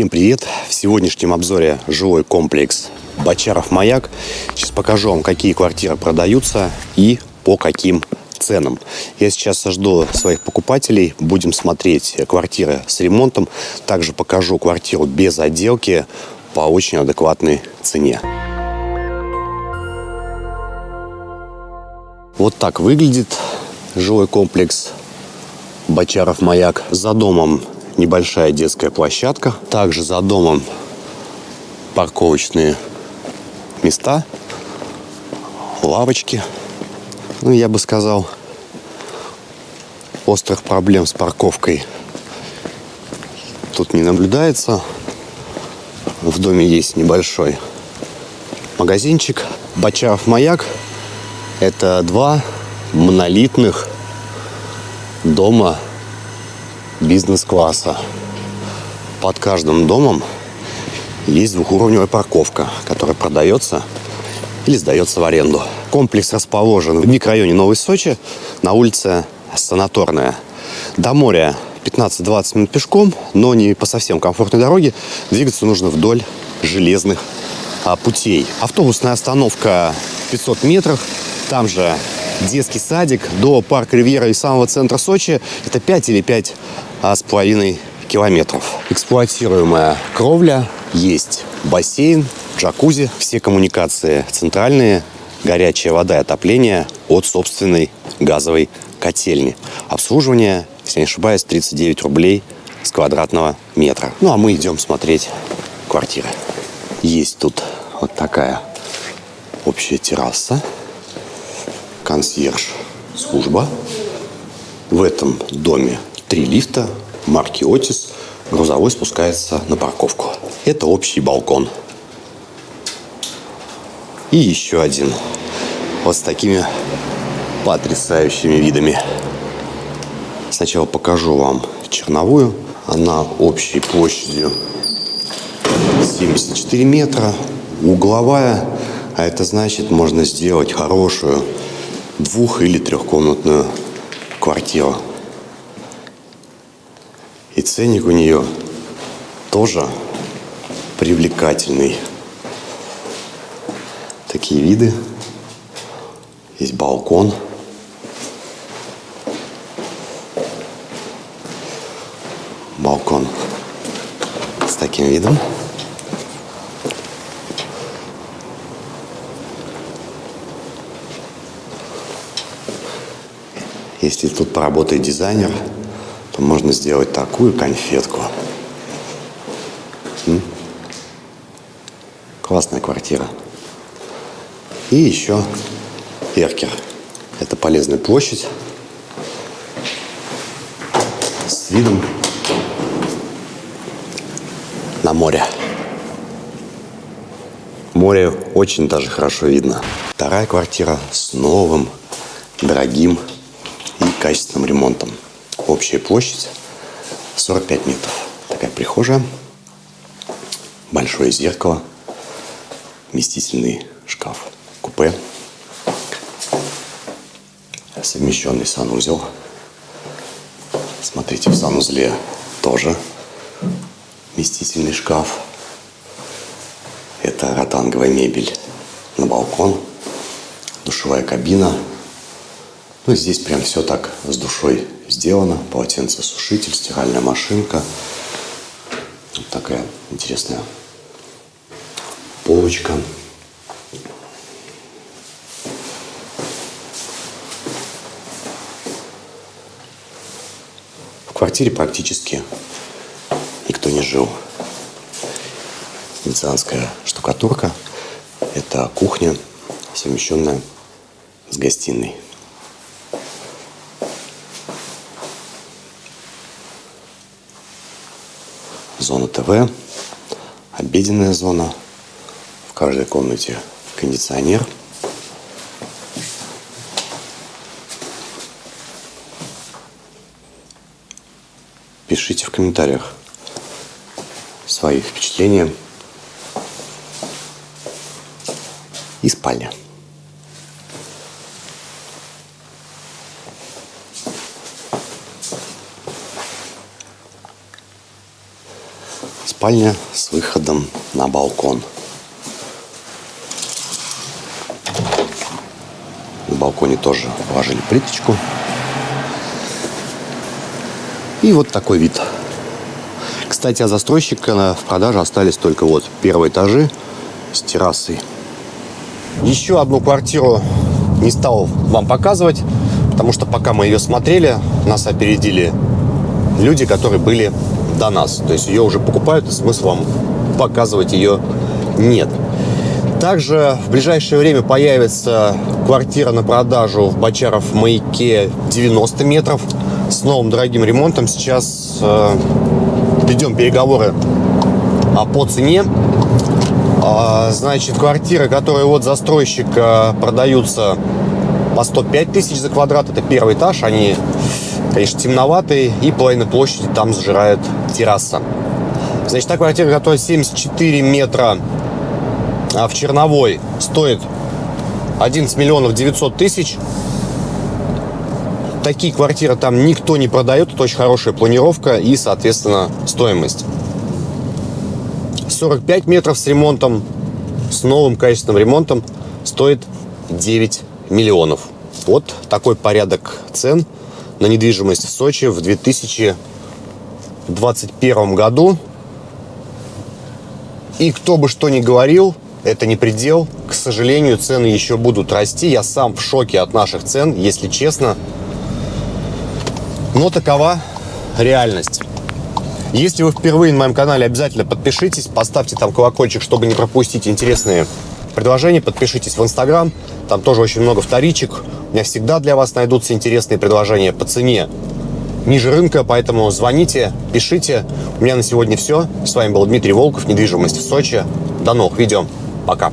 Всем привет! В сегодняшнем обзоре жилой комплекс Бочаров Маяк. Сейчас покажу вам, какие квартиры продаются и по каким ценам. Я сейчас жду своих покупателей. Будем смотреть квартиры с ремонтом. Также покажу квартиру без отделки по очень адекватной цене. Вот так выглядит жилой комплекс Бочаров Маяк. За домом небольшая детская площадка. Также за домом парковочные места, лавочки. Ну, я бы сказал, острых проблем с парковкой тут не наблюдается. В доме есть небольшой магазинчик. Бочаров маяк – это два монолитных дома бизнес-класса. Под каждым домом есть двухуровневая парковка, которая продается или сдается в аренду. Комплекс расположен в микрорайоне Новой Сочи на улице Санаторная. До моря 15-20 минут пешком, но не по совсем комфортной дороге. Двигаться нужно вдоль железных а, путей. Автобусная остановка 500 метров. Там же детский садик до парка Ривьера и самого центра Сочи. Это 5 или 5 а, с половиной километров. Эксплуатируемая кровля, есть бассейн, джакузи, все коммуникации центральные, горячая вода и отопление от собственной газовой котельни. Обслуживание, если не ошибаюсь, 39 рублей с квадратного метра. Ну, а мы идем смотреть квартиры. Есть тут вот такая общая терраса, консьерж служба. В этом доме три лифта марки Отис. Грузовой спускается на парковку. Это общий балкон. И еще один. Вот с такими потрясающими видами. Сначала покажу вам черновую. Она общей площадью 74 метра. Угловая. А это значит, можно сделать хорошую двух- или трехкомнатную квартиру. И ценник у нее тоже привлекательный. Такие виды. Есть балкон. Балкон с таким видом. Если тут поработает дизайнер, то можно сделать такую конфетку. М? Классная квартира. И еще Эркер. Это полезная площадь с видом на море. Море очень даже хорошо видно. Вторая квартира с новым, дорогим и качественным ремонтом. Общая площадь 45 метров. Такая прихожая, большое зеркало, вместительный шкаф, купе, совмещенный санузел. Смотрите, в санузле тоже вместительный шкаф. Это ротанговая мебель на балкон, душевая кабина. Ну, здесь прям все так с душой сделано. Полотенцесушитель, стиральная машинка. Вот такая интересная полочка. В квартире практически никто не жил. Венецианская штукатурка. Это кухня, совмещенная с гостиной. Зона ТВ, обеденная зона. В каждой комнате кондиционер. Пишите в комментариях свои впечатления. И спальня. Спальня с выходом на балкон. На балконе тоже положили плиточку. И вот такой вид. Кстати, от застройщика в продаже остались только вот первые этажи с террасой. Еще одну квартиру не стал вам показывать, потому что пока мы ее смотрели, нас опередили люди, которые были до нас. То есть ее уже покупают, и смысла вам показывать ее нет. Также в ближайшее время появится квартира на продажу в Бочаров маяке 90 метров с новым дорогим ремонтом. Сейчас э, ведем переговоры а, по цене. А, значит, квартиры, которые вот застройщика продаются по 105 тысяч за квадрат, это первый этаж, они, конечно, темноватые, и половина площади там сжирает терраса. Значит, та квартира, которая 74 метра а в Черновой, стоит 11 миллионов 900 тысяч. Такие квартиры там никто не продает, это очень хорошая планировка и, соответственно, стоимость. 45 метров с ремонтом, с новым качественным ремонтом стоит 9 миллионов. Вот такой порядок цен на недвижимость в Сочи в 2021 году. И кто бы что ни говорил, это не предел. К сожалению, цены еще будут расти. Я сам в шоке от наших цен, если честно. Но такова реальность. Если вы впервые на моем канале, обязательно подпишитесь, поставьте там колокольчик, чтобы не пропустить интересные предложения. Подпишитесь в Инстаграм, там тоже очень много вторичек. Меня всегда для вас найдутся интересные предложения по цене ниже рынка, поэтому звоните, пишите. У меня на сегодня все. С вами был Дмитрий Волков, недвижимость в Сочи. До новых видео. Пока.